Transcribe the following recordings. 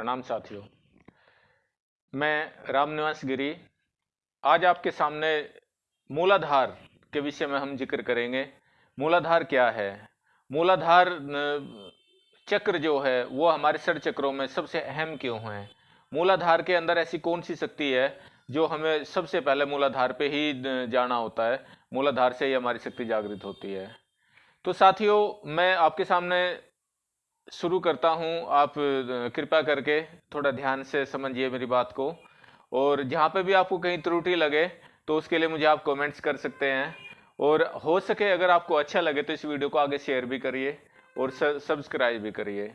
प्रणाम साथियों। मैं रामनिवास गिरी। आज आपके सामने मूलाधार के विषय में हम ज़िक्र करेंगे। मूलाधार क्या है? मूलाधार चक्र जो है, वो हमारे षड चक्रों में सबसे अहम क्यों है? मूलाधार के अंदर ऐसी कौन सी शक्ति है, जो हमें सबसे पहले मूलाधार पे ही जाना होता है? मूलाधार से ही हमारी शक्ति जागृत होती है। तो साथियों, मैं आपके सामने शुरू करता हूँ। आप कृपया करके थोड़ा ध्यान से समझिए मेरी बात को। और जहाँ पे भी आपको कहीं त्रुटि लगे तो उसके लिए मुझे आप कमेंट्स कर सकते हैं। और हो सके अगर आपको अच्छा लगे तो इस वीडियो को आगे शेयर भी करिए और सब्सक्राइब भी करिए।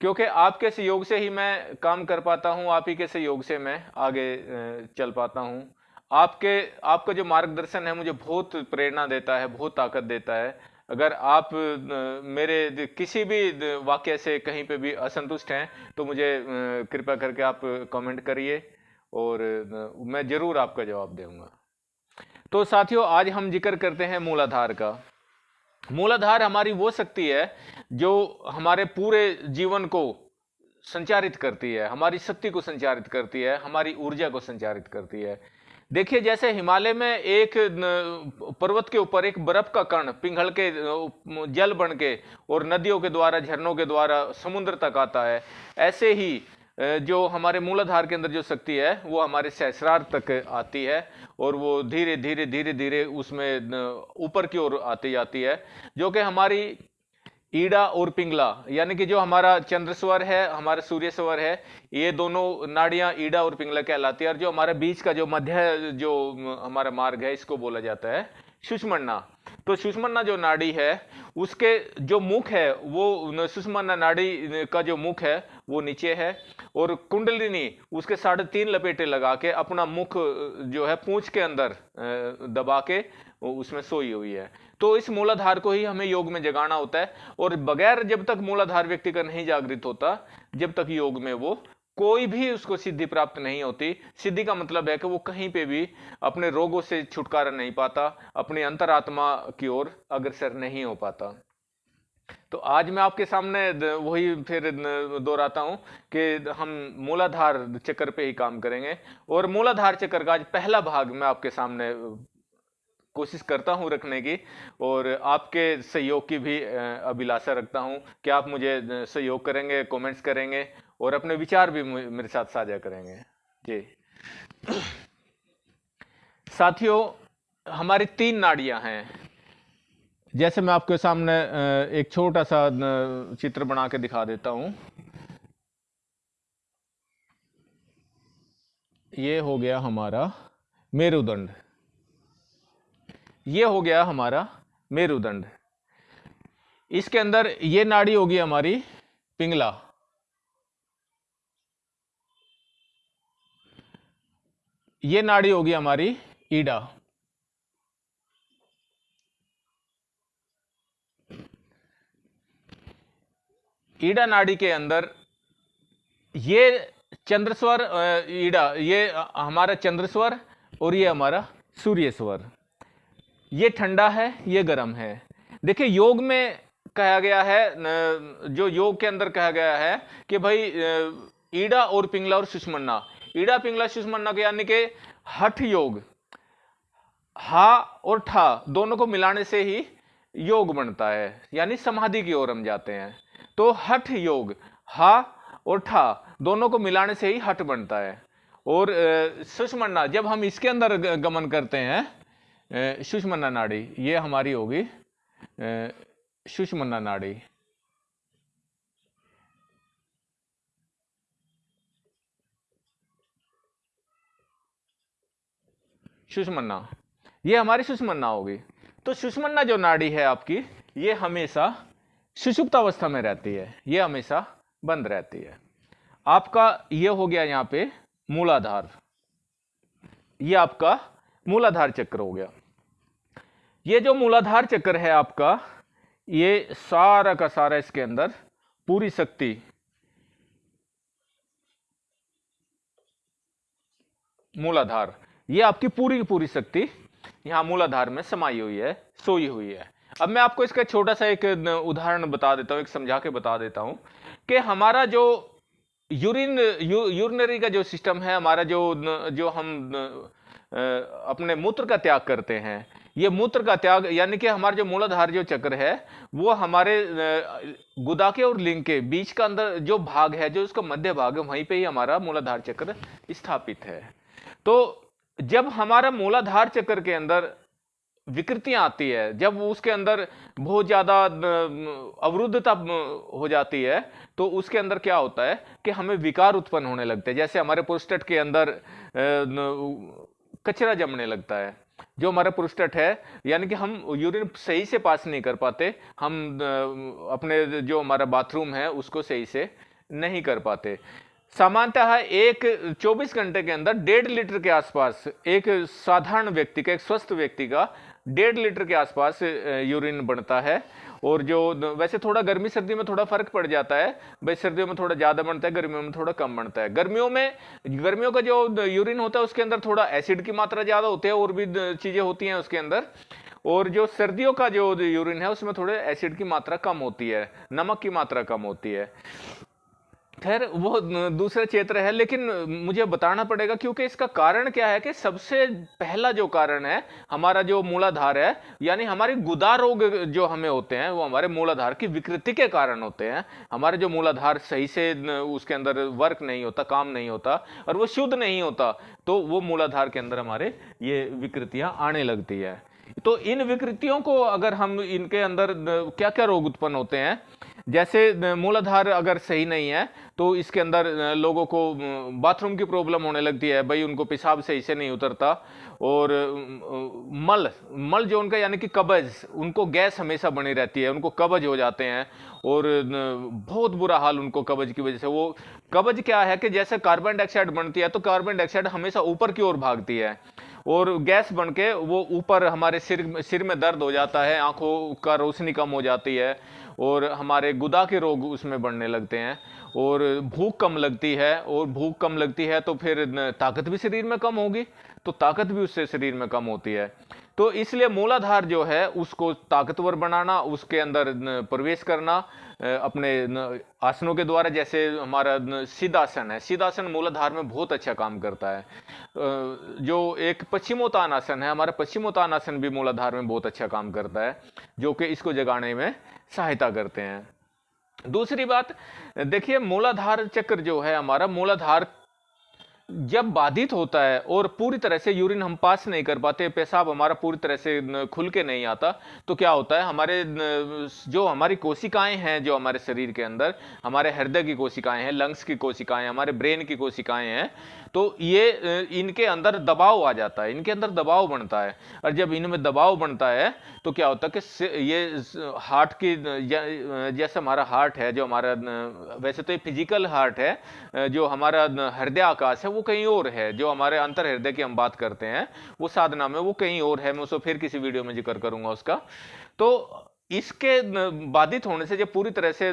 क्योंकि आपके सहयोग से ही मैं काम कर पाता हूँ, आप ही के सहयोग से मैं आगे चल पाता हूँ। आपके, आपका जो मार्गदर्शन है, मुझे बहुत प्रेरणा देता है, बहुत ताकत देता है। अगर आप मेरे किसी भी वाक्य से कहीं पे भी असंतुष्ट हैं तो मुझे कृपया करके आप कमेंट करिए और मैं ज़रूर आपका जवाब दूँगा। तो साथियों, आज हम ज़िक्र करते हैं मूलाधार का। मूलाधार हमारी वो शक्ति है, जो हमारे पूरे जीवन को संचारित करती है, हमारी शक्ति को संचारित करती है, हमारी ऊर्जा को संचारित करती है। देखिए, जैसे हिमालय में एक पर्वत के ऊपर एक बर्फ़ का कण पिंगल के जल बन के और नदियों के द्वारा, झरनों के द्वारा समुद्र तक आता है। ऐसे ही जो हमारे मूलाधार के अंदर जो शक्ति है, वो हमारे सहस्रार तक आती है और वो धीरे धीरे धीरे धीरे उसमें ऊपर की ओर आती जाती है, जो कि हमारी ईड़ा और पिंगला, यानी कि जो हमारा चंद्र स्वर है, हमारा सूर्य स्वर है, ये दोनों नाड़ियाँ ईड़ा और पिंगला कहलाती है। और जो हमारे बीच का जो मध्य जो हमारा मार्ग है, इसको बोला जाता है सुषमन्ना। तो सुषमन्ना जो नाड़ी है, उसके जो मुख है, वो सुषमन्ना नाड़ी का जो मुख है, वो नीचे है। और कुंडलिनी, उसके साढ़े तीन लपेटे लगा के अपना मुख जो है, पूंछ के अंदर दबा के, उसमें सोई हुई है। तो इस मूलाधार को ही हमें योग में जगाना होता है। और बगैर जब तक मूलाधार व्यक्ति का नहीं जागृत होता, जब तक योग में वो कोई भी उसको सिद्धि प्राप्त नहीं होती। सिद्धि का मतलब है कि वो कहीं पे भी अपने रोगों से छुटकारा नहीं पाता, अपनी अंतरात्मा की ओर अग्रसर नहीं हो पाता। तो आज मैं आपके सामने वही फिर दोहराता हूँ कि हम मूलाधार चक्कर पे ही काम करेंगे। और मूलाधार चक्कर का आज पहला भाग मैं आपके सामने कोशिश करता हूँ रखने की और आपके सहयोग की भी अभिलाषा रखता हूँ। कि आप मुझे सहयोग करेंगे कमेंट्स करेंगे और अपने विचार भी मेरे साथ साझा करेंगे? जी। साथियों, हमारी तीन नाड़ियाँ हैं। जैसे मैं आपके सामने एक छोटा सा चित्र बना के दिखा देता हूँ। ये हो गया हमारा मेरुदंड। ये हो गया हमारा मेरुदंड। इसके अंदर ये नाड़ी होगी हमारी पिंगला। ये नाड़ी होगी हमारी ईडा। ईडा नाड़ी के अंदर ये चंद्रस्वर ईडा, ये हमारा चंद्रस्वर और ये हमारा सूर्य स्वर ये ठंडा है, ये गर्म है। देखिए, योग में कहा गया है जो योग के अंदर कहा गया है कि भाई ईडा और पिंगला और सुषमन्ना। ईडा, पिंगला, सुषमन्ना के यानी कि हठ योग। हा और ठा दोनों को मिलाने से ही योग बनता है, यानी समाधि की ओर हम जाते हैं। तो हठ योग, हा और ठा दोनों को मिलाने से ही हठ बनता है। और सुषमन्ना, जब हम इसके अंदर गमन करते हैं सुषमन्ना नाड़ी, ये हमारी होगी सुषमन्ना नाड़ी। सुषमन्ना, ये हमारी सुषमन्ना होगी। तो सुषमन्ना जो नाड़ी है आपकी, ये हमेशा सुषुप्त अवस्था में रहती है, ये हमेशा बंद रहती है। आपका ये हो गया यहाँ पे मूलाधार, ये आपका मूलाधार चक्र हो गया। ये जो मूलाधार चक्र है आपका ये सारा का सारा इसके अंदर पूरी शक्ति मूलाधार ये आपकी पूरी की पूरी शक्ति यहाँ मूलाधार में समाई हुई है सोई हुई है। अब मैं आपको इसका छोटा सा एक उदाहरण बता देता हूँ एक समझा के बता देता हूँ कि हमारा जो यूरिन यू, यूरिनरी का जो सिस्टम है हमारा जो जो हम अपने मूत्र का त्याग करते हैं ये मूत्र का त्याग, यानी कि हमारा जो मूलाधार जो चक्र है, वो हमारे गुदा के और लिंग के बीच का अंदर जो भाग है, जो उसका मध्य भाग है, वहीं पे ही हमारा मूलाधार चक्र स्थापित है। तो जब हमारा मूलाधार चक्र के अंदर विकृतियाँ आती है, जब उसके अंदर बहुत ज़्यादा अवरुद्धता हो जाती है तो उसके अंदर क्या होता है कि हमें विकार उत्पन्न होने लगते हैं। जैसे हमारे पोस्टेट के अंदर कचरा जमने लगता है। जो हमारा प्रोस्टेट है, यानी कि हम यूरिन सही से पास नहीं कर पाते, हम अपने जो हमारा बाथरूम है, उसको सही से नहीं कर पाते। सामान्यतः एक 24 घंटे के अंदर डेढ़ लीटर के आसपास एक साधारण व्यक्ति का, एक स्वस्थ व्यक्ति का डेढ़ लीटर के आसपास यूरिन बनता है। और जो वैसे थोड़ा गर्मी सर्दी में थोड़ा फ़र्क पड़ जाता है। भाई, सर्दियों में थोड़ा ज़्यादा बनता है, गर्मियों में थोड़ा कम बनता है। गर्मियों में, गर्मियों का जो यूरिन होता है, उसके अंदर थोड़ा एसिड की मात्रा ज़्यादा होती है और भी चीज़ें होती हैं उसके अंदर। और जो सर्दियों का जो यूरिन है, उसमें थोड़े एसिड की मात्रा कम होती है, नमक की मात्रा कम होती है। खैर, वो दूसरे क्षेत्र है, लेकिन मुझे बताना पड़ेगा क्योंकि इसका कारण क्या है कि सबसे पहला जो कारण है, हमारा जो मूलाधार है, यानी हमारे गुदा रोग जो हमें होते हैं, वो हमारे मूलाधार की विकृति के कारण होते हैं। हमारे जो मूलाधार सही से उसके अंदर वर्क नहीं होता, काम नहीं होता, और वो शुद्ध नहीं होता तो वो मूलाधार के अंदर हमारे ये विकृतियाँ आने लगती है। तो इन विकृतियों को अगर हम इनके अंदर क्या क्या रोग उत्पन्न होते हैं? जैसे मूलाधार अगर सही नहीं है तो इसके अंदर लोगों को बाथरूम की प्रॉब्लम होने लगती है, भाई उनको पेशाब सही से नहीं उतरता। और मल मल जो उनका, यानी कि कब्ज, उनको गैस हमेशा बनी रहती है, उनको कब्ज हो जाते हैं। और बहुत बुरा हाल उनको कब्ज की वजह से। वो, कब्ज क्या है कि जैसे कार्बन डाइऑक्साइड बनती है तो कार्बन डाइऑक्साइड हमेशा ऊपर की ओर भागती है। और गैस बन के वो ऊपर हमारे सिर सिर में दर्द हो जाता है, आँखों का रोशनी कम हो जाती है। और हमारे गुदा के रोग उसमें बढ़ने लगते हैं और भूख कम लगती है, और भूख कम लगती है तो फिर ताकत भी शरीर में कम होगी तो ताकत भी उससे शरीर में कम होती है। तो इसलिए मूलाधार जो है, उसको ताकतवर बनाना, उसके अंदर प्रवेश करना अपने आसनों के द्वारा, जैसे हमारा सिद्धासन है। सिद्धासन मूलाधार में बहुत अच्छा काम करता है। जो एक पश्चिमोत्तान आसन है, हमारा पश्चिमोत्तान आसन भी मूलाधार में बहुत अच्छा काम करता है, जो कि इसको जगाने में सहायता करते हैं। दूसरी बात देखिए मूलाधार चक्र जो है हमारा मूलाधार जब बाधित होता है और पूरी तरह से यूरिन हम पास नहीं कर पाते, पेशाब हमारा पूरी तरह से खुल के नहीं आता तो क्या होता है, हमारे जो हमारी कोशिकाएँ हैं, जो हमारे शरीर के अंदर, हमारे हृदय की कोशिकाएँ हैं, लंग्स की कोशिकाएँ हमारे ब्रेन की कोशिकाएँ हैं तो ये इनके अंदर दबाव आ जाता है, इनके अंदर दबाव बनता है। और जब इनमें दबाव बनता है तो क्या होता है कि ये हार्ट की जैसे हमारा हार्ट है, जो हमारा वैसे तो ये फ़िज़िकल हार्ट है जो हमारा हृदय आकाश है, वो कहीं और है, जो हमारे अंतर हृदय की हम बात करते हैं, वो साधना में वो कहीं और है, मैं उसको फिर किसी वीडियो में ज़िक्र करूँगा उसका। तो इसके बाधित होने से जब पूरी तरह से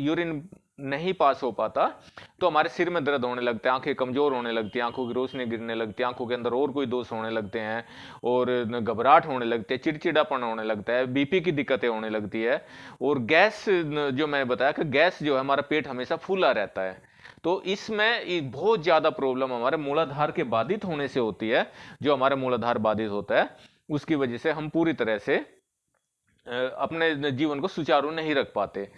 यूरिन नहीं पास हो पाता तो हमारे सिर में दर्द होने लगते हैं आँखें कमज़ोर होने लगती हैं आँखों की रोशनी गिरने लगती है आँखों के अंदर और कोई दोष होने लगते हैं, और घबराहट होने लगती है, चिड़चिड़ापन होने लगता है, बीपी की दिक्कतें होने लगती है, और गैस जो मैंने बताया कि गैस जो है हमारा पेट हमेशा फूला रहता है। तो इसमें बहुत ज़्यादा प्रॉब्लम हमारे मूलाधार के बाधित होने से होती है, जो हमारा मूलाधार बाधित होता है, उसकी वजह से हम पूरी तरह से अपने जीवन को सुचारू नहीं रख पाते।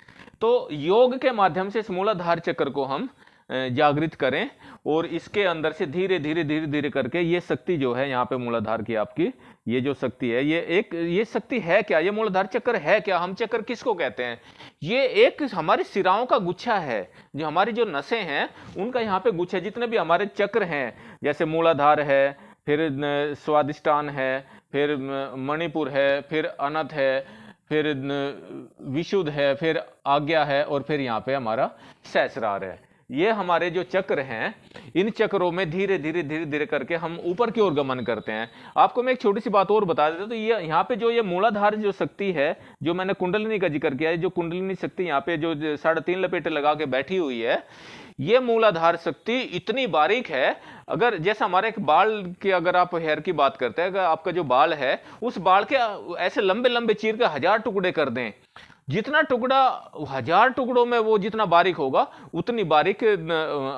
तो योग के माध्यम से इस मूलाधार चक्र को हम जागृत करें और इसके अंदर से धीरे धीरे धीरे धीरे करके ये शक्ति जो है यहाँ पे मूलाधार की आपकी ये जो शक्ति है, ये एक, ये शक्ति है क्या? ये मूलाधार चक्र है क्या? हम चक्र किसको कहते हैं? ये एक हमारी सिराओं का गुच्छा है। जो हमारी जो नसें हैं, उनका यहाँ पे गुच्छा जितने भी हमारे चक्र हैं, जैसे मूलाधार है, फिर स्वादिष्टान है, फिर मणिपुर है, फिर अनथ है, फिर विशुद्ध है, फिर आज्ञा है, और फिर यहाँ पे हमारा सहस्रार है। ये हमारे जो चक्र हैं, इन चक्रों में धीरे धीरे धीरे धीरे करके हम ऊपर की ओर गमन करते हैं। आपको मैं एक छोटी सी बात और बता देता तो ये यहाँ पे जो ये मूलाधार जो शक्ति है, जो मैंने कुंडलिनी का ज़िक्र किया है, जो कुंडलिनी शक्ति यहाँ पे जो साढ़े तीन लपेटे लगा के बैठी हुई है, ये मूलाधार शक्ति इतनी बारीक है, अगर जैसे हमारे एक बाल के अगर आप हेयर की बात करते हैं, अगर आपका जो बाल है, उस बाल के ऐसे लंबे लंबे चीर के हज़ार टुकड़े कर दें जितना टुकड़ा, हज़ार टुकड़ों में वो जितना बारीक होगा, उतनी बारीक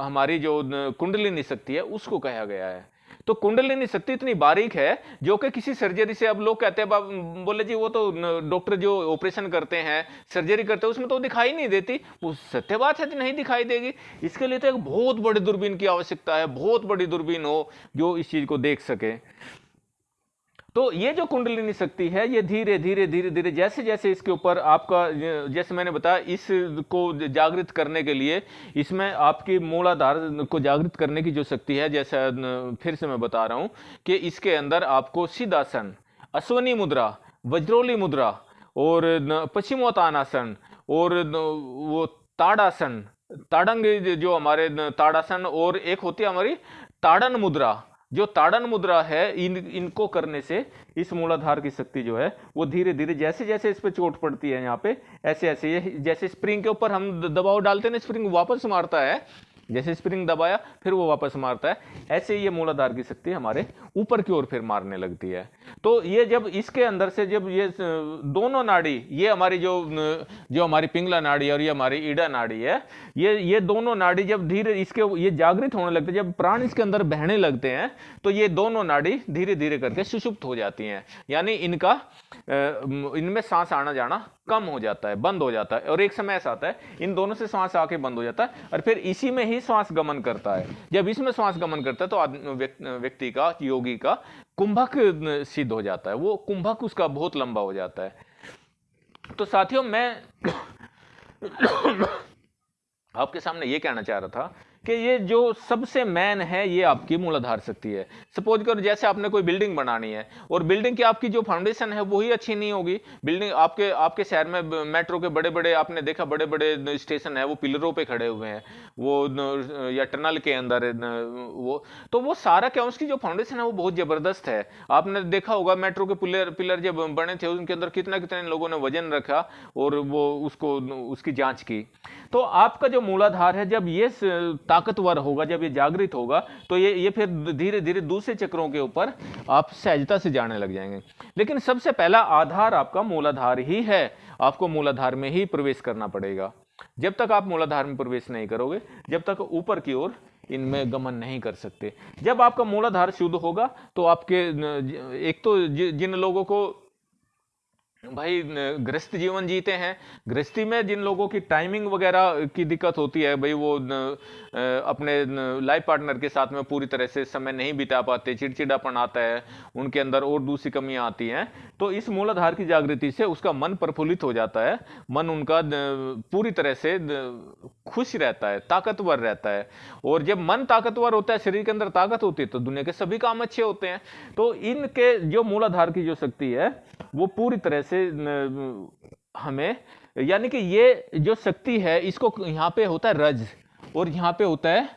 हमारी जो कुंडलिनी शक्ति है, उसको कहा गया है। तो कुंडलिनी शक्ति इतनी बारीक है, जो कि किसी सर्जरी से अब लोग कहते हैं बोले जी, वो तो डॉक्टर जो ऑपरेशन करते हैं, सर्जरी करते हैं, उसमें तो दिखाई नहीं देती। वो सत्य बात है नहीं दिखाई देगी? इसके लिए तो एक बहुत बड़ी दूरबीन की आवश्यकता है, बहुत बड़ी दूरबीन हो, जो इस चीज़ को देख सके। तो ये जो कुंडलिनी शक्ति है, ये धीरे धीरे धीरे धीरे, जैसे जैसे इसके ऊपर आपका, जैसे मैंने बताया इसको जागृत करने के लिए, इसमें आपकी मूलाधार को जागृत करने की जो शक्ति है, जैसा फिर से मैं बता रहा हूँ कि इसके अंदर आपको सिद्धासन, अश्वनी मुद्रा, वज्रोली मुद्रा और पश्चिमोत्तानासन और वो ताड़ासन, ताड़ंग जो हमारे ताड़ासन और एक होती है हमारी ताड़न मुद्रा। जो ताड़न मुद्रा है, इन, इनको करने से इस मूलाधार की शक्ति जो है, वो धीरे धीरे जैसे जैसे इस पर चोट पड़ती है यहाँ पे ऐसे ऐसे ये, जैसे स्प्रिंग के ऊपर हम दबाव डालते हैं ना, स्प्रिंग वापस मारता है जैसे स्प्रिंग दबाया, फिर वो वापस मारता है। ऐसे ये मूलाधार की शक्ति हमारे ऊपर की ओर फिर मारने लगती है। तो ये जब इसके अंदर से जब ये दोनों नाड़ी, ये हमारी जो जो हमारी पिंगला नाड़ी और ये हमारी ईडा नाड़ी है, ये ये दोनों नाड़ी जब धीरे इसके, ये जागृत होने लगते जब प्राण इसके अंदर बहने लगते हैं तो ये दोनों नाड़ी धीरे धीरे करके सुषुप्त हो जाती हैं। यानी इनका इनमें सांस आना जाना कम हो जाता है, बंद हो जाता है और एक समय ऐसा आता है, इन दोनों से श्वास आके बंद हो जाता है और फिर इसी में ही श्वास गमन करता है। जब इसमें श्वास गमन करता है तो व्यक्ति का, योगी का कुंभक सिद्ध हो जाता है। वो कुंभक उसका बहुत लंबा हो जाता है। तो साथियों, मैं आपके सामने ये कहना चाह रहा था कि ये जो सबसे मैन है, ये आपकी मूलाधार शक्ति है। सपोज़ करो, जैसे आपने कोई बिल्डिंग बनानी है, और बिल्डिंग की आपकी जो फाउंडेशन है वही अच्छी नहीं होगी। बिल्डिंग आपके आपके शहर में मेट्रो के बड़े बड़े आपने देखा बड़े बड़े स्टेशन है, वो पिलरों पे खड़े हुए हैं। वो या टनल के अंदर वो तो वो सारा क्या, उसकी जो फाउंडेशन है, वो बहुत ज़बरदस्त है। आपने देखा होगा मेट्रो के पिलर पिलर जब बने थे, उनके अंदर कितना कितने लोगों ने वज़न रखा, और वो उसको, उसकी जाँच की। तो आपका जो मूलाधार है, जब ये ताकतवर होगा, जब ये जागृत होगा तो ये ये फिर धीरे धीरे दूसरे चक्रों के ऊपर आप सहजता से जाने लग जाएँगे। लेकिन सबसे पहला आधार आपका मूलाधार ही है। आपको मूलाधार में ही प्रवेश करना पड़ेगा। जब तक आप मूलाधार में प्रवेश नहीं करोगे, जब तक ऊपर की ओर इनमें गमन नहीं कर सकते। जब आपका मूलाधार शुद्ध होगा तो आपके एक तो जिन लोगों को भाई गृहस्थ जीवन जीते हैं। गृहस्थी में जिन लोगों की टाइमिंग वगैरह की दिक्कत होती है भाई वो न, अपने लाइफ पार्टनर के साथ में पूरी तरह से समय नहीं बिता पाते चिड़चिड़ापन आता है उनके अंदर और दूसरी कमियाँ आती हैं तो इस मूलाधार की जागृति से उसका मन प्रफुल्लित हो जाता है मन उनका पूरी तरह से खुश रहता है ताकतवर रहता है और जब मन ताकतवर होता है शरीर के अंदर ताकत होती है तो दुनिया के सभी काम अच्छे होते हैं तो इनके जो मूलाधार की जो शक्ति है वो पूरी तरह से हमें, यानी कि ये जो शक्ति है, इसको यहाँ पे होता है रज और यहाँ पे होता है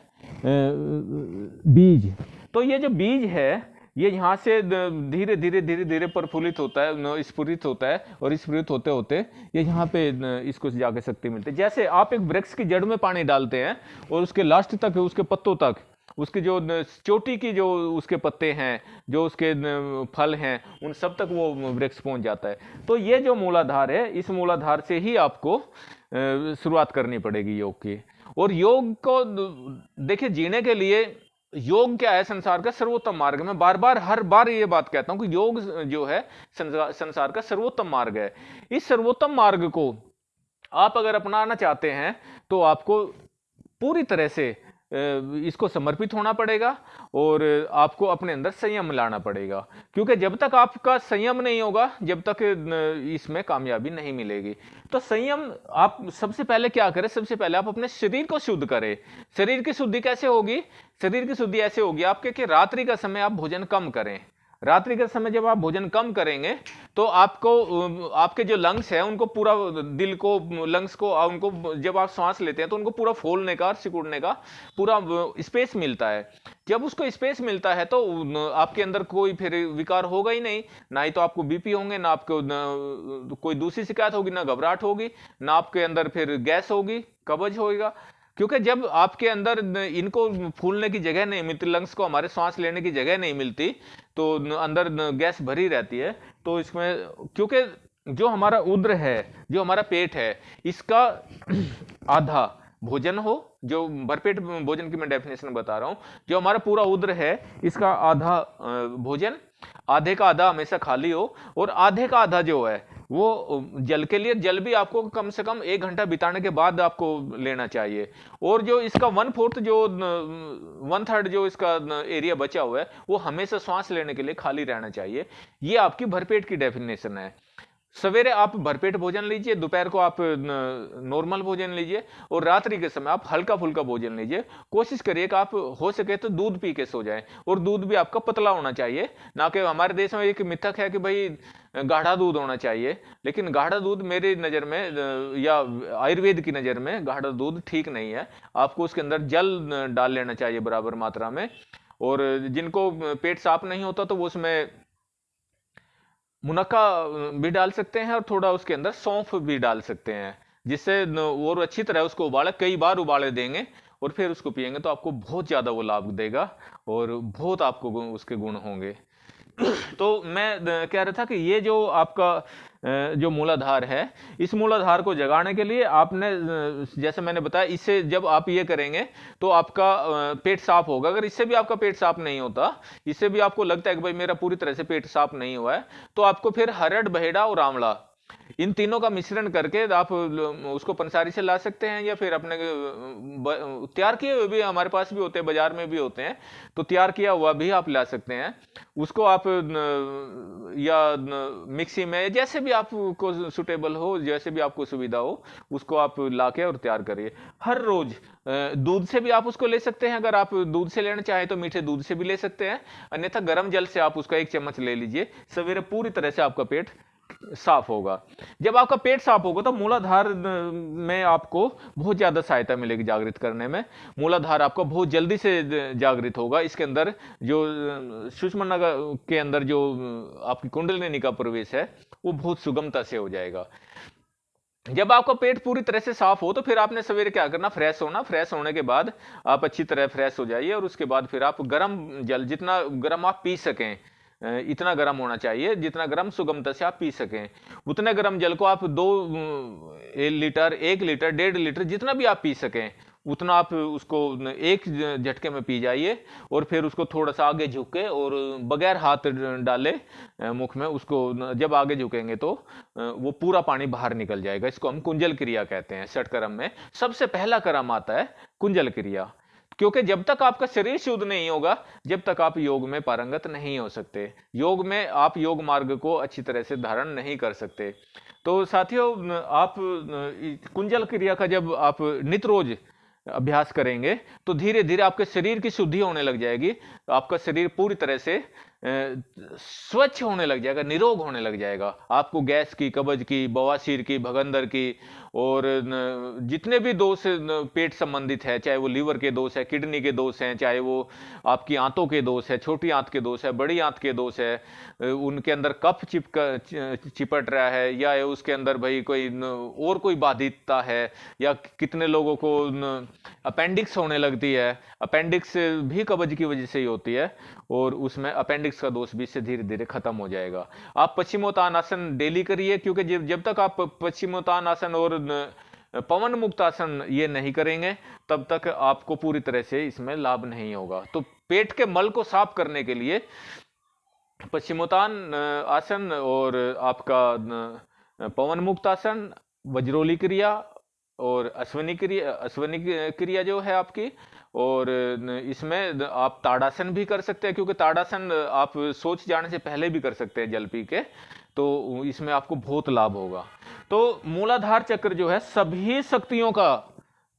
बीज। तो ये जो बीज है, ये यहाँ से धीरे धीरे धीरे धीरे प्रफुल्लित होता है स्फुरित होता है और स्फुरित होते होते ये यहाँ पे इसको जाके शक्ति मिलती है। जैसे आप एक वृक्ष की जड़ में पानी डालते हैं और उसके लास्ट तक उसके पत्तों तक उसकी जो चोटी की जो उसके पत्ते हैं, जो उसके फल हैं, उन सब तक वो वृक्ष पहुँच जाता है। तो ये जो मूलाधार है, इस मूलाधार से ही आपको शुरुआत करनी पड़ेगी योग की। और योग को देखिए, जीने के लिए योग क्या है संसार का सर्वोत्तम मार्ग? मैं बार बार हर बार ये बात कहता हूँ कि योग जो है संसार का सर्वोत्तम मार्ग है। इस सर्वोत्तम मार्ग को आप अगर अपनाना चाहते हैं तो आपको पूरी तरह से इसको समर्पित होना पड़ेगा और आपको अपने अंदर संयम लाना पड़ेगा। क्योंकि जब तक आपका संयम नहीं होगा, जब तक इसमें कामयाबी नहीं मिलेगी। तो संयम, आप सबसे पहले क्या करें? सबसे पहले आप अपने शरीर को शुद्ध करें। शरीर की शुद्धि कैसे होगी? शरीर की शुद्धि ऐसे होगी आपके कि रात्रि का समय आप भोजन कम करें। रात्रि के समय जब आप भोजन कम करेंगे तो आपको, आपके जो लंग्स है, उनको पूरा दिल को लंग्स को उनको जब आप सांस लेते हैं तो उनको पूरा फोलने का, सिकुड़ने का पूरा स्पेस मिलता है। जब उसको स्पेस मिलता है तो आपके अंदर कोई फिर विकार होगा ही नहीं। ना ही तो आपको बीपी होंगे, ना आपको कोई दूसरी शिकायत होगी, ना घबराहट होगी, ना आपके अंदर फिर गैस होगी, कब्ज होगा क्योंकि जब आपके अंदर इनको फूलने की जगह नहीं मिलती लंग्स को हमारे सांस लेने की जगह नहीं मिलती तो अंदर गैस भरी रहती है तो इसमें, क्योंकि जो हमारा उद्र है, जो हमारा पेट है, इसका आधा भोजन हो, जो भरपेट भोजन की मैं डेफिनेशन बता रहा हूँ, जो हमारा पूरा उद्र है, इसका आधा भोजन, आधे का आधा हमेशा खाली हो, और आधे का आधा जो है वो जल के लिए जल भी आपको कम से कम एक घंटा बिताने के बाद आपको लेना चाहिए। और जो इसका वन फोर्थ जो वन थर्ड जो इसका एरिया बचा हुआ है, वो हमेशा सांस लेने के लिए खाली रहना चाहिए। ये आपकी भरपेट की डेफिनेशन है। सवेरे आप भरपेट भोजन लीजिए, दोपहर को आप नॉर्मल भोजन लीजिए और रात्रि के समय आप हल्का फुल्का भोजन लीजिए। कोशिश करिए कि आप, हो सके तो दूध पी के सो जाएँ और दूध भी आपका पतला होना चाहिए। ना कि हमारे देश में एक मिथक है कि भाई, गाढ़ा दूध होना चाहिए, लेकिन गाढ़ा दूध मेरी नज़र में या आयुर्वेद की नज़र में गाढ़ा दूध ठीक नहीं है। आपको उसके अंदर जल डाल लेना चाहिए बराबर मात्रा में और जिनको, पेट साफ़ नहीं होता तो वो उसमें मुनक्का भी डाल सकते हैं और थोड़ा उसके अंदर सौंफ भी डाल सकते हैं, जिससे और अच्छी तरह उसको उबाले, कई बार उबाले देंगे और फिर उसको पिएँगे तो आपको बहुत ज़्यादा वो लाभ देगा और बहुत आपको उसके गुण होंगे। तो मैं कह रहा था कि ये जो आपका जो मूलाधार है, इस मूलाधार को जगाने के लिए आपने जैसे मैंने बताया इससे जब आप ये करेंगे तो आपका पेट साफ़ होगा। अगर इससे भी आपका पेट साफ़ नहीं होता, इससे भी आपको लगता है कि भाई मेरा पूरी तरह से पेट साफ़ नहीं हुआ है तो आपको फिर हरड़, बहेड़ा और आंवला इन तीनों का मिश्रण करके आप उसको पंसारी से ला सकते हैं या फिर अपने तैयार किए हुए भी हमारे पास भी होते हैं, बाज़ार में भी होते हैं तो तैयार किया हुआ भी आप ला सकते हैं। उसको आप या मिक्सी में, जैसे भी आपको सुटेबल हो, जैसे भी आपको सुविधा हो, उसको आप लाके और तैयार करिए। हर रोज दूध से भी आप उसको ले सकते हैं, अगर आप दूध से लेना चाहें तो मीठे दूध से भी ले सकते हैं। अन्यथा गर्म जल से आप उसका एक चम्मच ले लीजिए। सवेरे पूरी तरह से आपका पेट साफ़ होगा। जब आपका पेट साफ़ होगा तो मूलाधार में आपको बहुत ज़्यादा सहायता मिलेगी जागृत करने में। मूलाधार आपका बहुत जल्दी से जागृत होगा। इसके अंदर जो सुषमना के अंदर जो आपकी कुंडलिनी का प्रवेश है, वो बहुत सुगमता से हो जाएगा। जब आपका पेट पूरी तरह से साफ़ हो तो फिर आपने सवेरे क्या करना? फ्रेश होना। फ्रेश होने के बाद आप अच्छी तरह फ्रेश हो जाइए और उसके बाद फिर आप गर्म जल, जितना गर्म आप पी सकें इतना गर्म होना चाहिए जितना गर्म सुगमता से आप पी सकें। उतने गर्म जल को आप दो लीटर, एक लीटर, डेढ़ लीटर जितना भी आप पी सकें, उतना आप उसको एक झटके में पी जाइए और फिर उसको थोड़ा सा आगे झुके और बगैर हाथ डाले मुख में उसको जब आगे झुकेंगे तो वो पूरा पानी बाहर निकल जाएगा। इसको हम कुंजल क्रिया कहते हैं षटकर्म में। सबसे पहला क्रम आता है कुंजल क्रिया। क्योंकि जब तक आपका शरीर शुद्ध नहीं होगा, जब तक आप योग में पारंगत नहीं हो सकते। योग में आप योग मार्ग को अच्छी तरह से धारण नहीं कर सकते। तो साथियों, आप, कुंजल क्रिया का जब आप नित रोज अभ्यास करेंगे तो धीरे धीरे आपके शरीर की शुद्धि होने लग जाएगी। आपका शरीर पूरी तरह से स्वच्छ होने लग जाएगा, निरोग होने लग जाएगा। आपको गैस की, कब्ज की, बवासीर की, भगंदर की और जितने भी दोष पेट संबंधित है, चाहे वो लीवर के दोष है, किडनी के दोष हैं, चाहे वो आपकी आंतों के दोष है, छोटी आंत के दोष है, बड़ी आंत के दोष है उनके अंदर कफ चिपक चिपट रहा है या उसके अंदर भाई कोई और कोई बाधितता है या कितने लोगों को अपेंडिक्स होने लगती है, अपेंडिक्स भी कब्ज की वजह से ही होती है और उसमें अपेंडिक्स का दोष भी इससे धीरे धीरे खत्म हो जाएगा। आप पश्चिमोत्तान आसन डेली करिए, क्योंकि जब जब तक आप पश्चिमोत्तान आसन और पवन मुक्त आसन ये नहीं करेंगे, तब तक आपको पूरी तरह से इसमें लाभ नहीं होगा। तो पेट के मल को साफ़ करने के लिए पश्चिमोत्तान आसन और आपका पवन मुक्त आसन, वज्रोली क्रिया और अश्वनी क्रिया अश्वनी क्रिया जो है आपकी, और इसमें आप ताड़ासन भी कर सकते हैं, क्योंकि ताड़ासन आप सोच जाने से पहले भी कर सकते हैं जल पी के तो इसमें आपको बहुत लाभ होगा। तो मूलाधार चक्र जो है, सभी शक्तियों का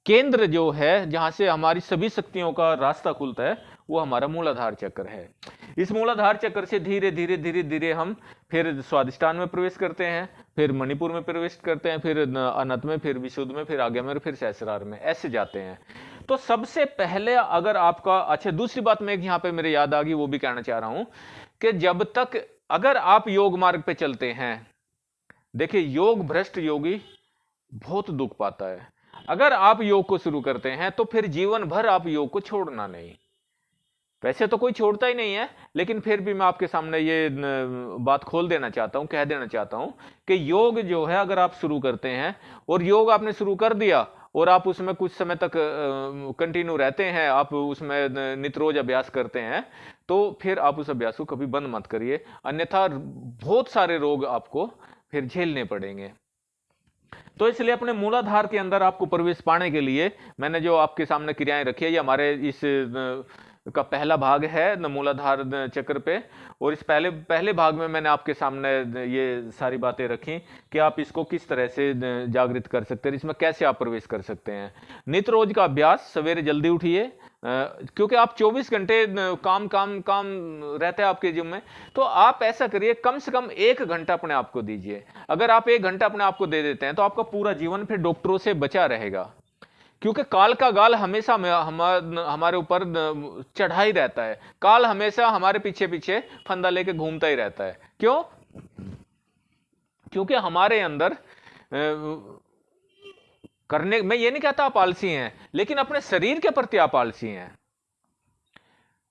केंद्र जो है, जहाँ से हमारी सभी शक्तियों का रास्ता खुलता है वो हमारा मूलाधार चक्र है। इस मूलाधार चक्र से धीरे धीरे धीरे धीरे हम फिर स्वादिष्टान में प्रवेश करते हैं, फिर मणिपुर में प्रवेश करते हैं, फिर अनंत में, फिर विशुद्ध में, फिर आगे में फिर सहसरार में, ऐसे जाते हैं। तो सबसे पहले अगर आपका अच्छा दूसरी बात मैं यहाँ पे मेरे याद आ गई, वो भी कहना चाह रहा हूँ कि जब तक अगर आप योग मार्ग पे चलते हैं, देखिए, योग भ्रष्ट योगी बहुत दुख पाता है। अगर आप योग को शुरू करते हैं तो फिर जीवन भर आप योग को छोड़ना नहीं। वैसे तो कोई छोड़ता ही नहीं है, लेकिन फिर भी मैं आपके सामने ये बात खोल देना चाहता हूँ, कह देना चाहता हूँ कि योग जो है, अगर आप शुरू करते हैं और योग आपने शुरू कर दिया और आप उसमें कुछ समय तक कंटिन्यू रहते हैं, आप उसमें नित रोज अभ्यास करते हैं तो फिर आप उस अभ्यास को कभी बंद मत करिए। अन्यथा बहुत सारे रोग आपको फिर झेलने पड़ेंगे। तो इसलिए अपने मूलाधार के अंदर आपको प्रवेश पाने के लिए मैंने जो आपके सामने क्रियाएँ रखी है, ये हमारे इस का पहला भाग है मूलाधार चक्र पे। और इस पहले पहले भाग में मैंने आपके सामने ये सारी बातें रखी कि आप इसको किस तरह से जागृत कर सकते हैं, इसमें कैसे आप प्रवेश कर सकते हैं। नित्य रोज का अभ्यास, सवेरे जल्दी उठिए क्योंकि आप 24 घंटे काम काम काम रहते हैं आपके जिम में तो आप ऐसा करिए, कम से कम एक घंटा अपने आप को दीजिए। अगर आप एक घंटा अपने आप को दे देते हैं तो आपका पूरा जीवन फिर डॉक्टरों से बचा रहेगा। क्योंकि काल का गाल हमेशा हमारे ऊपर चढ़ा ही रहता है। काल हमेशा हमारे पीछे पीछे फंदा लेके घूमता ही रहता है। क्यों? क्योंकि हमारे अंदर करने मैं ये नहीं कहता आप आलसी हैं, लेकिन अपने शरीर के प्रति आप आलसी हैं।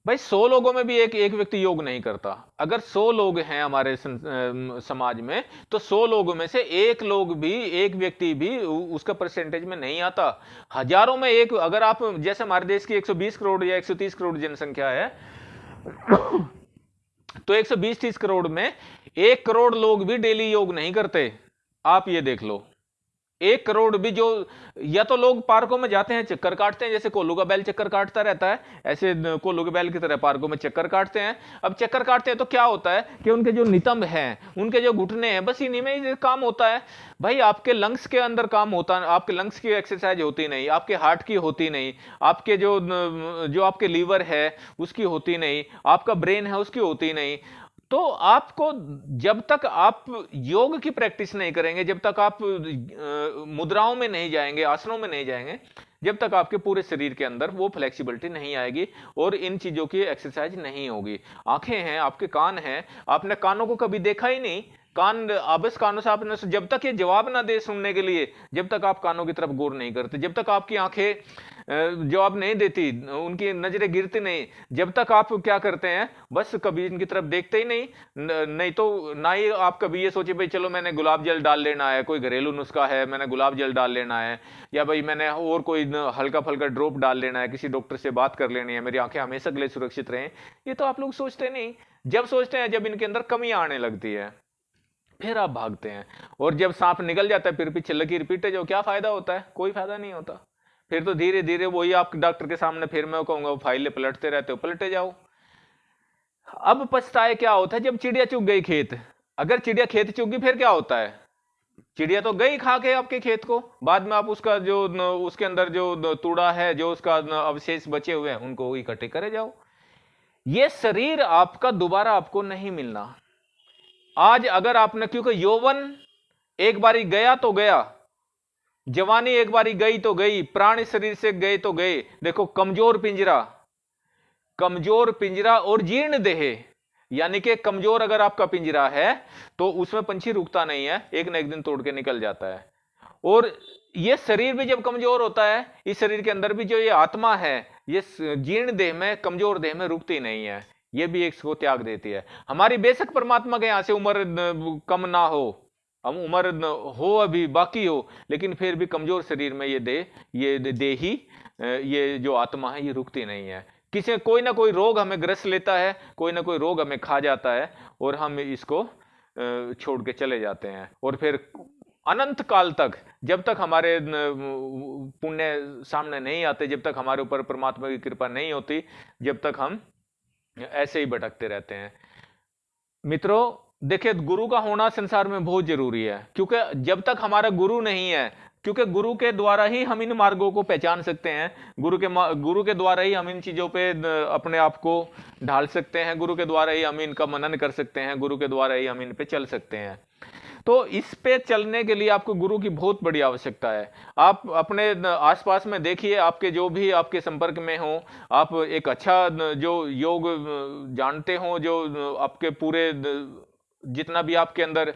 भाई, सौ लोगों में भी एक एक व्यक्ति योग नहीं करता। अगर सौ लोग हैं हमारे समाज में तो सौ लोगों में से एक लोग भी, एक व्यक्ति भी उसका परसेंटेज में नहीं आता। हज़ारों में एक, अगर आप, जैसे हमारे देश की 120 करोड़ या 130 करोड़ जनसंख्या है तो 120-30 करोड़ में एक करोड़ लोग भी डेली योग नहीं करते। आप ये देख लो। एक करोड़ भी जो, या तो लोग पार्कों में जाते हैं, चक्कर काटते हैं, जैसे कोल्लू का बैल चक्कर काटता रहता है, ऐसे कोल्लू के बैल की तरह पार्कों में चक्कर काटते हैं। अब चक्कर काटते हैं तो क्या होता है कि उनके जो नितंब हैं, उनके जो घुटने हैं, बस इन्हीं में ही काम होता है। भाई, आपके लंग्स के अंदर काम होता, आपके लंग्स की एक्सरसाइज होती नहीं, आपके हार्ट की होती नहीं, आपके जो जो आपके लीवर है, उसकी होती नहीं, आपका ब्रेन है, उसकी होती नहीं। तो आपको जब तक आप योग की प्रैक्टिस नहीं करेंगे, जब तक आप मुद्राओं में नहीं जाएँगे, आसनों में नहीं जाएँगे, जब तक आपके पूरे शरीर के अंदर वो फ्लेक्सिबिलिटी नहीं आएगी और इन चीज़ों की एक्सरसाइज नहीं होगी। आँखें हैं, आपके कान हैं, आपने कानों को कभी देखा ही नहीं कान आबस कानों से आपने जब तक ये जवाब ना दे सुनने के लिए, जब तक आप कानों की तरफ़ गौर नहीं करते, जब तक आपकी आँखें जवाब नहीं देती, उनकी नज़रें गिरती नहीं, जब तक आप क्या करते हैं, बस कभी इनकी तरफ़ देखते ही नहीं नहीं तो ना ही आप कभी ये सोचे, भाई चलो मैंने गुलाब जल डाल लेना है, कोई घरेलू नुस्खा है, मैंने गुलाब जल डाल लेना है, या भाई मैंने और कोई हल्का फल्का ड्रॉप डाल लेना है, किसी डॉक्टर से बात कर लेनी है, मेरी आँखें हमेशा के लिए सुरक्षित रहें, ये तो आप लोग सोचते नहीं, जब सोचते हैं, जब इनके अंदर कमी आने लगती है। फिर आप भागते हैं। और जब सांप निकल जाता है, फिर पीछे लगी रिपीटे जो क्या फ़ायदा होता है? कोई फ़ायदा नहीं होता। फिर तो धीरे धीरे वही आप डॉक्टर के सामने फिर मैं कहूँगा, फाइलें पलटते रहते हो, पलटे जाओ। अब पछताए क्या होता है, जब चिड़िया चुग गई खेत। अगर चिड़िया खेत चुग गई फिर क्या होता है? चिड़िया तो गई खा के आपके खेत को। बाद में आप उसका जो, उसके अंदर जो तूड़ा है, जो उसका अवशेष बचे हुए हैं, उनको इकट्ठे करे जाओ। ये शरीर आपका, दोबारा आपको नहीं मिलना। आज अगर आपने, क्योंकि यौवन एक बारी गया तो गया, जवानी एक बारी गई तो गई, प्राणी शरीर से गए तो गए। देखो, कमज़ोर पिंजरा कमज़ोर पिंजरा और जीर्ण देह, यानी कि कमज़ोर अगर आपका पिंजरा है तो उसमें पंछी रुकता नहीं है, एक न एक दिन तोड़ के निकल जाता है। और ये शरीर भी जब कमज़ोर होता है, इस शरीर के अंदर भी जो ये आत्मा है, ये जीर्ण देह में, कमज़ोर देह में रुकती नहीं है। ये भी एक को त्याग देती है। हमारी बेशक परमात्मा के यहाँ से उम्र कम ना हो, हम उम्र हो अभी बाकी हो, लेकिन फिर भी कमज़ोर शरीर में ये दे ये दे ही ये जो आत्मा है, ये रुकती नहीं है। किसी, कोई ना कोई रोग हमें ग्रस्त लेता है, कोई ना कोई रोग हमें खा जाता है, और हम इसको छोड़ के चले जाते हैं। और फिर अनंत काल तक, जब तक हमारे पुण्य सामने नहीं आते, जब तक हमारे ऊपर परमात्मा की कृपा नहीं होती, जब तक हम ऐसे ही भटकते रहते हैं। मित्रों, देखिए, गुरु का होना संसार में बहुत ज़रूरी है, क्योंकि जब तक हमारा गुरु नहीं है, क्योंकि गुरु के द्वारा ही हम इन मार्गों को पहचान सकते हैं, गुरु के गुरु के द्वारा ही हम इन चीज़ों पे अपने आप को ढाल सकते हैं, गुरु के द्वारा ही हम इनका मनन कर सकते हैं, गुरु के द्वारा ही हम इन पे चल सकते हैं। तो इस पे चलने के लिए आपको गुरु की बहुत बड़ी आवश्यकता है। आप अपने आसपास में देखिए, आपके जो भी आपके संपर्क में हो, आप एक अच्छा जो योग जानते हो, जो आपके पूरे जितना भी आपके अंदर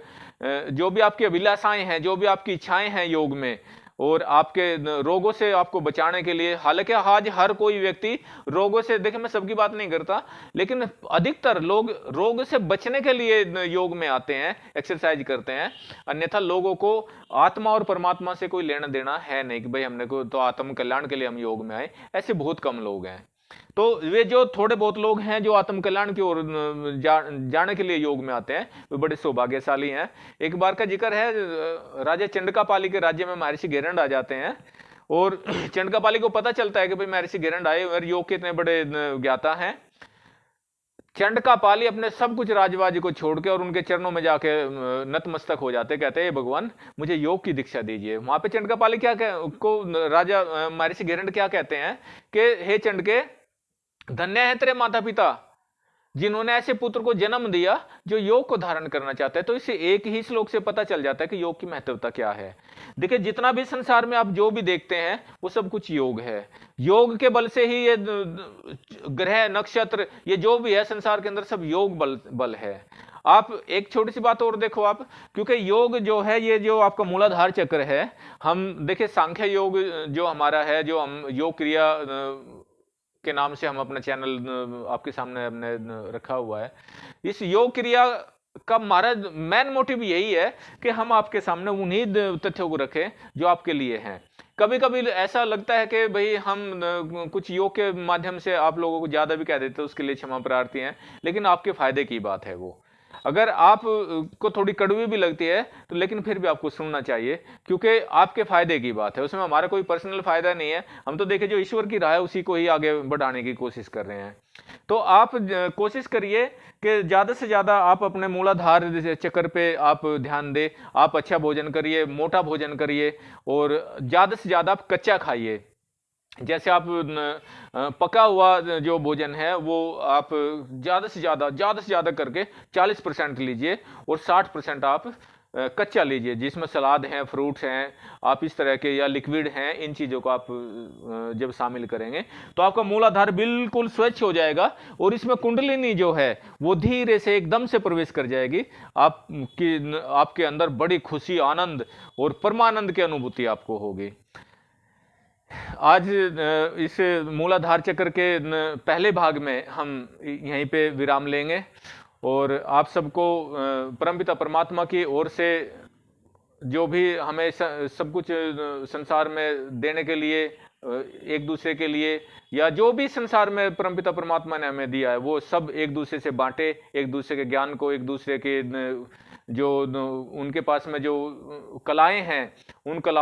जो भी आपकी अभिलाषाएँ हैं, जो भी आपकी इच्छाएँ हैं योग में और आपके रोगों से आपको बचाने के लिए, हालाँकि आज हर कोई व्यक्ति रोगों से देखे मैं सबकी बात नहीं करता, लेकिन अधिकतर लोग रोग से बचने के लिए योग में आते हैं एक्सरसाइज करते हैं। अन्यथा लोगों को आत्मा और परमात्मा से कोई लेना देना है नहीं कि भाई हमने को तो आत्म कल्याण के लिए हम योग में आए। ऐसे बहुत कम लोग हैं। तो वे जो थोड़े बहुत लोग हैं जो आत्म कल्याण की ओर जा, जाने के लिए योग में आते हैं वे बड़े सौभाग्यशाली हैं। एक बार का ज़िक्र है राजा चंडकापाली के राज्य में महर्षि गेरंड आ जाते हैं और चंडकापाली को पता चलता है कि भाई महर्षि गेरंड आए और योग के इतने बड़े ज्ञाता हैं। चंडकापाली अपने सब कुछ राजवाजी को छोड़ के और उनके चरणों में जाके नतमस्तक हो जाते कहते हैं भगवान मुझे योग की दीक्षा दीजिए। वहाँ पे चंडकापाली क्या कह, को राजा महर्षि गेरंड क्या कहते हैं कि हे चंड के धन्य है तेरे माता पिता जिन्होंने ऐसे पुत्र को जन्म दिया जो योग को धारण करना चाहता है। तो इसे एक ही श्लोक से पता चल जाता है कि योग की महत्वता क्या है। देखिए, जितना भी संसार में आप जो भी देखते हैं, वो सब कुछ योग है। योग के बल से ही ये ग्रह, नक्षत्र, ये जो भी है, संसार के अंदर सब योग बल बल है। आप एक छोटी सी बात और देखो आप, क्योंकि योग जो है, ये जो आपका मूलाधार चक्र है, हम, देखिए, सांख्य योग जो हमारा है, जो हम योग क्रिया के नाम से हम अपना चैनल, आपके सामने हमने रखा हुआ है। इस योग क्रिया का हमारा मेन मोटिव यही है कि हम आपके सामने उन्हीं तथ्यों को रखें जो आपके लिए हैं। कभी कभी ऐसा लगता है कि भाई हम, कुछ योग के माध्यम से आप लोगों को ज़्यादा भी कह देते हैं उसके लिए क्षमा प्रार्थी हैं, लेकिन आपके फ़ायदे की बात है वो। अगर आप को थोड़ी कड़वी भी लगती है तो लेकिन फिर भी आपको सुनना चाहिए, क्योंकि आपके फ़ायदे की बात है। उसमें हमारा कोई पर्सनल फ़ायदा नहीं है। हम तो देखे जो ईश्वर की राह है, उसी को ही आगे बढ़ाने की कोशिश कर रहे हैं। तो आप कोशिश करिए कि ज़्यादा से ज़्यादा आप अपने मूलाधार चक्कर पे आप ध्यान दें। आप अच्छा भोजन करिए, मोटा भोजन करिए, और ज़्यादा से ज़्यादा आप कच्चा खाइए। जैसे आप पका हुआ जो भोजन है, वो आप ज़्यादा से ज़्यादा ज़्यादा से ज़्यादा करके 40 परसेंट लीजिए और 60 परसेंट आप कच्चा लीजिए। जिसमें सलाद हैं, फ्रूट्स हैं, आप इस तरह के, या लिक्विड हैं, इन चीज़ों को आप जब शामिल करेंगे तो आपका मूलाधार बिल्कुल स्वच्छ हो जाएगा और इसमें कुंडलिनी जो है, वो धीरे से एकदम से प्रवेश कर जाएगी। आपकी आपके अंदर बड़ी खुशी, आनंद और परमानंद की अनुभूति आपको होगी। आज इस मूलाधार चक्र के पहले भाग में हम यहीं पे विराम लेंगे और आप सबको परमपिता परमात्मा की ओर से जो भी हमें सब कुछ संसार में देने के लिए एक दूसरे के लिए या जो भी संसार में परमपिता परमात्मा ने हमें दिया है, वो सब एक दूसरे से बांटे, एक दूसरे के ज्ञान को, एक दूसरे के जो उनके पास में जो कलाएँ हैं, उन कला